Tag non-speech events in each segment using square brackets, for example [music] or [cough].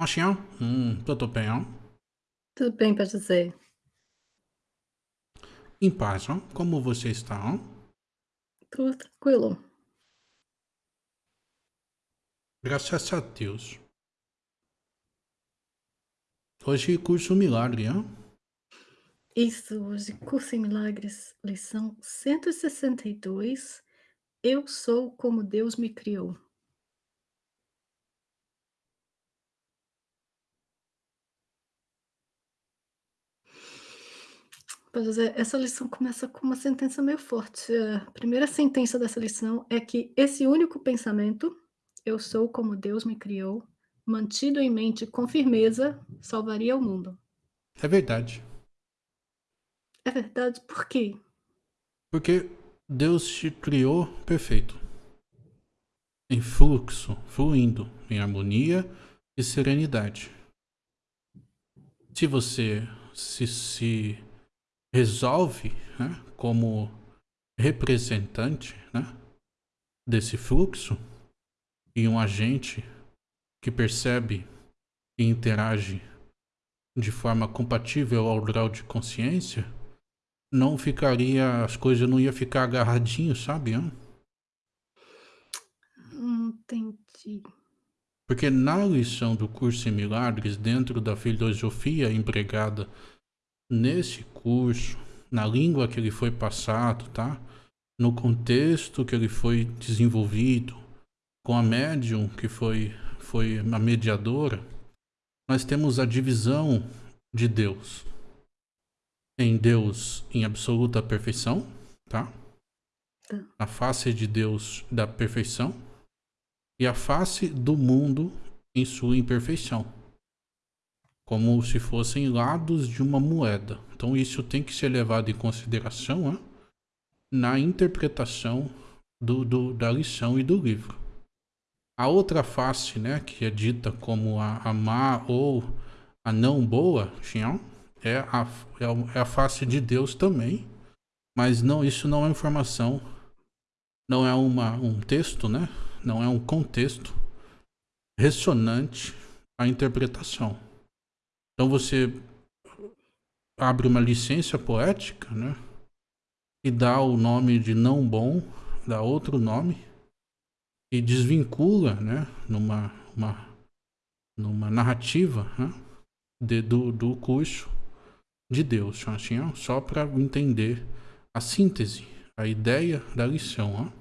Machinho? Hum, tudo bem. Tudo bem para dizer. Em paz. Como você está? Tudo tranquilo. Graças a Deus. Hoje curso milagre, ó. Isso, hoje curso em milagres, lição 162. Eu sou como Deus me criou. Pois é, essa lição começa com uma sentença meio forte. A primeira sentença dessa lição é que esse único pensamento, eu sou como Deus me criou, mantido em mente com firmeza, salvaria o mundo. É verdade. É verdade, por quê? Porque Deus te criou perfeito. Em fluxo, fluindo, em harmonia e serenidade. Se você se, se resolve né, como representante né, desse fluxo e um agente que percebe e interage de forma compatível ao grau de consciência, não ficaria, as coisas não ia ficar agarradinho, sabe? Hein? Entendi. Porque na lição do curso em milagres, dentro da filosofia empregada nesse curso, na língua que ele foi passado, tá? No contexto que ele foi desenvolvido, com a médium que foi, foi a mediadora, nós temos a divisão de Deus. Em Deus em absoluta perfeição, tá? Tá. A face de Deus da perfeição e a face do mundo em sua imperfeição como se fossem lados de uma moeda. Então isso tem que ser levado em consideração né, na interpretação do, do, da lição e do livro. A outra face, né, que é dita como a, a má ou a não boa, é a, é a face de Deus também, mas não isso não é informação, não é uma, um texto, né? não é um contexto ressonante à interpretação. Então você abre uma licença poética, né? E dá o nome de não bom, dá outro nome e desvincula, né? Numa uma, numa narrativa, né? De, do, do curso de Deus, assim, ó, só para entender a síntese, a ideia da lição, ó.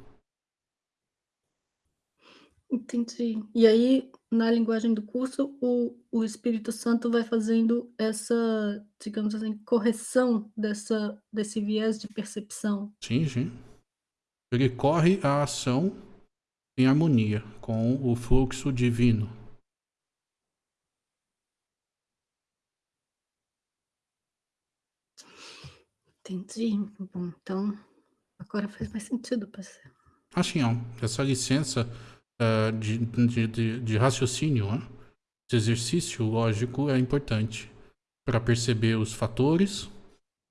Entendi. E aí, na linguagem do curso, o o Espírito Santo vai fazendo essa, digamos assim, correção dessa desse viés de percepção. Sim, sim. Ele corre a ação em harmonia com o fluxo divino. Entendi. Bom, então agora faz mais sentido, parceiro. Assim, ó, essa licença uh, de, de, de, raciocínio, né? esse exercício lógico é importante para perceber os fatores,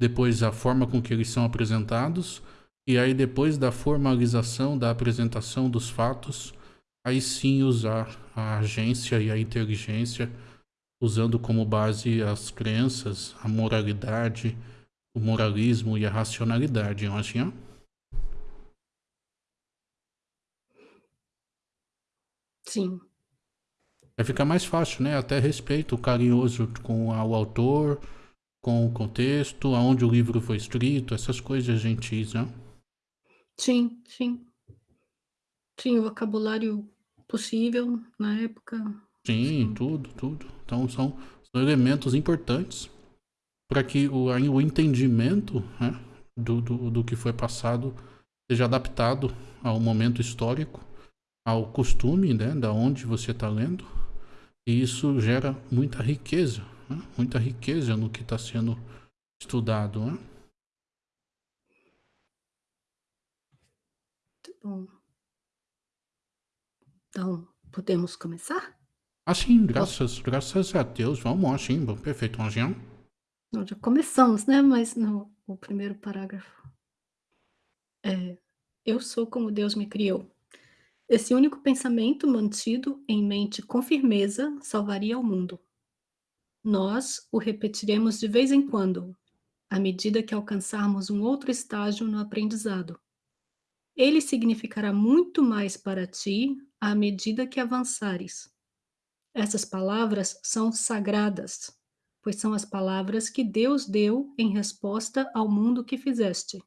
depois a forma com que eles são apresentados, e aí depois da formalização da apresentação dos fatos, aí sim usar a agência e a inteligência, usando como base as crenças, a moralidade, o moralismo e a racionalidade, eu acho, hein? Sim. Vai ficar mais fácil, né? Até respeito carinhoso com o autor, com o contexto, aonde o livro foi escrito, essas coisas gentis, né? Sim, sim. Sim, o vocabulário possível na época. Sim, sim. tudo, tudo. Então são, são elementos importantes para que o, o entendimento né, do, do, do que foi passado seja adaptado ao momento histórico ao costume, né, da onde você está lendo, e isso gera muita riqueza, né? muita riqueza no que está sendo estudado. Né? Muito bom. Então, podemos começar? Assim, graças, graças a Deus, vamos assim, bom, perfeito, Anjinho. Nós já começamos, né? Mas no o primeiro parágrafo. É, eu sou como Deus me criou. Esse único pensamento mantido em mente com firmeza salvaria o mundo. Nós o repetiremos de vez em quando, à medida que alcançarmos um outro estágio no aprendizado. Ele significará muito mais para ti à medida que avançares. Essas palavras são sagradas, pois são as palavras que Deus deu em resposta ao mundo que fizeste.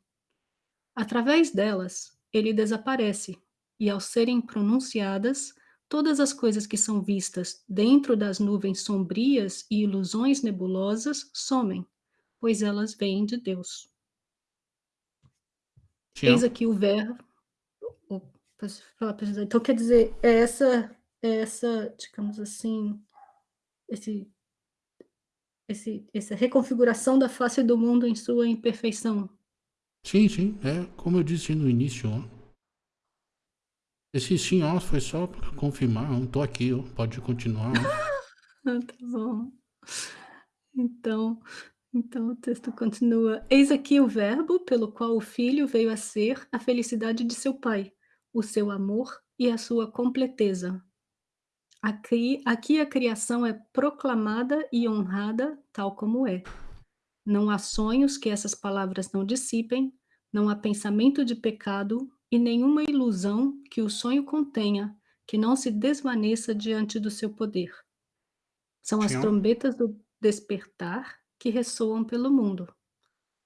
Através delas, ele desaparece, e ao serem pronunciadas, todas as coisas que são vistas dentro das nuvens sombrias e ilusões nebulosas somem, pois elas vêm de Deus. Tião? Eis aqui o verbo. Então quer dizer, é essa, é essa, digamos assim, esse, esse, essa reconfiguração da face do mundo em sua imperfeição. Sim, sim, é como eu disse no início, ó. Esse sim, ó, foi só para confirmar, ó, tô aqui, ó, pode continuar. [laughs] Ah, tá bom. Então, então o texto continua: Eis aqui o Verbo pelo qual o Filho veio a ser a felicidade de seu Pai, o seu amor e a sua completeza. Aqui, aqui a criação é proclamada e honrada tal como é. Não há sonhos que essas palavras não dissipem, não há pensamento de pecado e nenhuma ilusão que o sonho contenha que não se desvaneça diante do seu poder. São as trombetas do despertar que ressoam pelo mundo.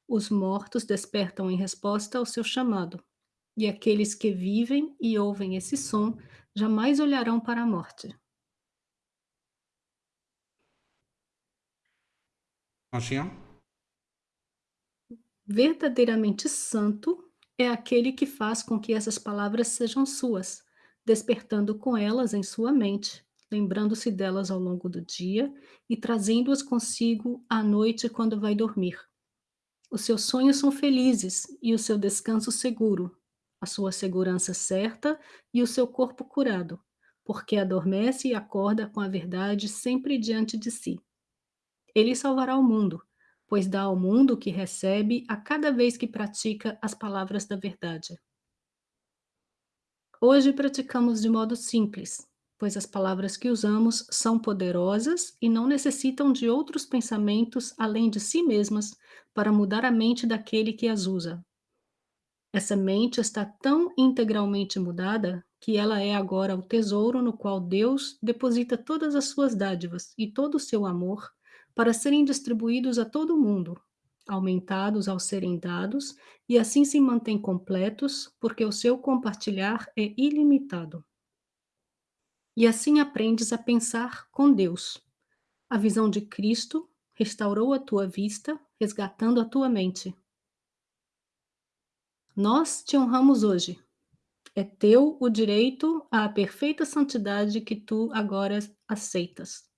Os mortos despertam em resposta ao seu chamado, e aqueles que vivem e ouvem esse som jamais olharão para a morte. Verdadeiramente santo é aquele que faz com que essas palavras sejam suas, despertando com elas em sua mente, lembrando-se delas ao longo do dia e trazendo-as consigo à noite quando vai dormir. Os seus sonhos são felizes e o seu descanso seguro, a sua segurança certa e o seu corpo curado, porque adormece e acorda com a verdade sempre diante de si. Ele salvará o mundo, pois dá ao mundo o que recebe a cada vez que pratica as palavras da verdade. Hoje praticamos de modo simples, pois as palavras que usamos são poderosas e não necessitam de outros pensamentos além de si mesmas para mudar a mente daquele que as usa. Essa mente está tão integralmente mudada que ela é agora o tesouro no qual Deus deposita todas as suas dádivas e todo o seu amor para serem distribuídos a todo mundo, aumentados ao serem dados, e assim se mantêm completos, porque o seu compartilhar é ilimitado. E assim aprendes a pensar com Deus. A visão de Cristo restaurou a tua vista, resgatando a tua mente. Nós te honramos hoje. É teu o direito à perfeita santidade que tu agora aceitas.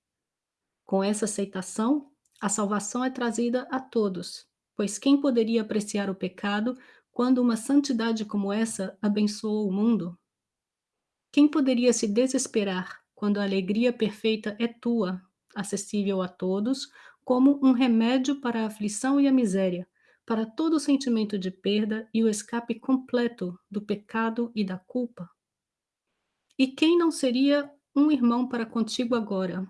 Com essa aceitação, a salvação é trazida a todos, pois quem poderia apreciar o pecado quando uma santidade como essa abençoou o mundo? Quem poderia se desesperar quando a alegria perfeita é tua, acessível a todos, como um remédio para a aflição e a miséria, para todo o sentimento de perda e o escape completo do pecado e da culpa? E quem não seria um irmão para contigo agora?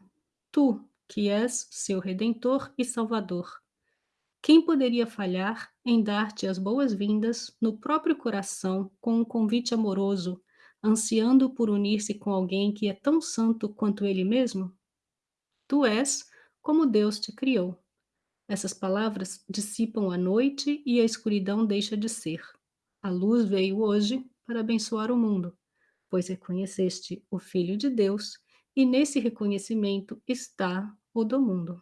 Tu, que és seu redentor e salvador. Quem poderia falhar em dar-te as boas-vindas no próprio coração com um convite amoroso ansiando por unir-se com alguém que é tão santo quanto ele mesmo? Tu és como Deus te criou. Essas palavras dissipam a noite e a escuridão deixa de ser. A luz veio hoje para abençoar o mundo, pois reconheceste o Filho de Deus e nesse reconhecimento está o do mundo.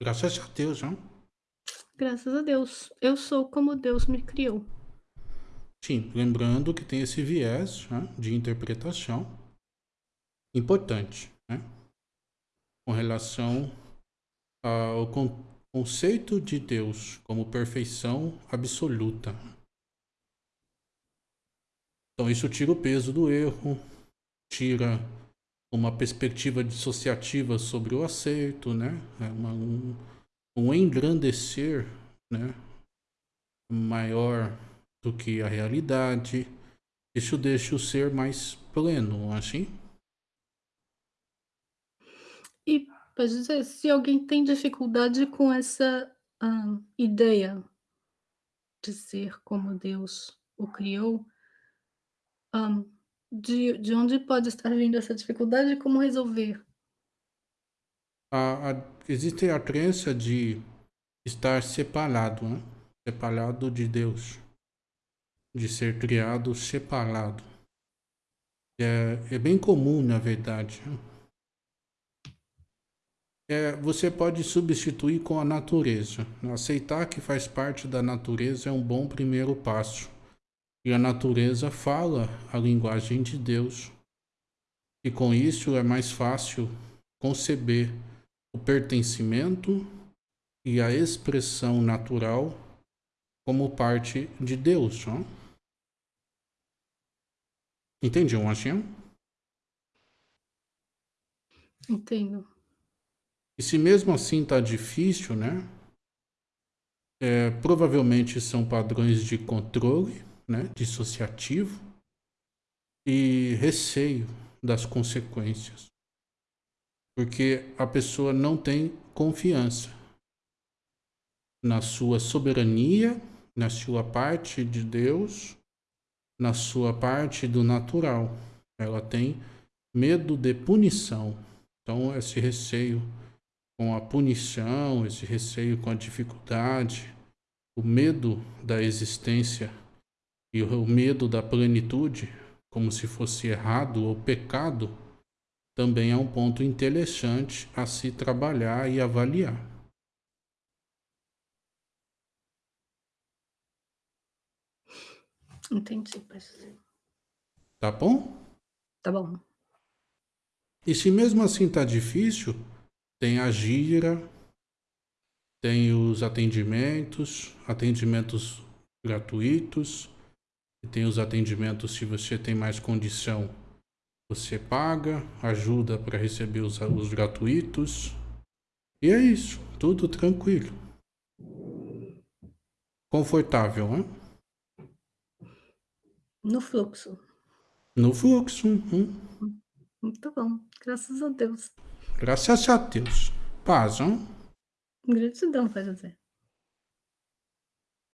Graças a Deus, não? Graças a Deus. Eu sou como Deus me criou. Sim, lembrando que tem esse viés né, de interpretação importante, né? Com relação ao con conceito de Deus como perfeição absoluta. Então isso tira o peso do erro, tira uma perspectiva dissociativa sobre o acerto, né? É uma, um, um engrandecer, né? Maior do que a realidade. Isso deixa o ser mais pleno, assim? E, pode dizer, se alguém tem dificuldade com essa, hã, ideia de ser como Deus o criou hã, de de onde pode estar vindo essa dificuldade e como resolver? A a existe a crença de estar separado, né, separado de Deus, de ser criado separado. É é bem comum, na verdade, né. Eh, você pode substituir com a natureza. Aceitar que faz parte da natureza é um bom primeiro passo. E a natureza fala a linguagem de Deus. E com isso é mais fácil conceber o pertencimento e a expressão natural como parte de Deus, ó. Entendiam assim? Entendo. E se mesmo assim tá difícil, né, eh, provavelmente são padrões de controle, né, dissociativo e receio das consequências. Porque a pessoa não tem confiança na sua soberania, na sua parte de Deus, na sua parte do natural. Ela tem medo de punição. Então esse receio com a punição, esse receio com a dificuldade, o medo da existência e o medo da plenitude, como se fosse errado ou pecado, também é um ponto interessante a se trabalhar e avaliar. Entendi, parceiro. Tá bom? Tá bom. E se mesmo assim tá difícil, tem a gira, tem os atendimentos, atendimentos gratuitos, e tem os atendimentos se você tem mais condição, você paga, ajuda para receber os, os gratuitos. E é isso, tudo tranquilo. Confortável, né? No fluxo. No fluxo, uhum. Muito bom, graças a Deus. Graças a Deus. Paz, hã? Gratidão, Pai José.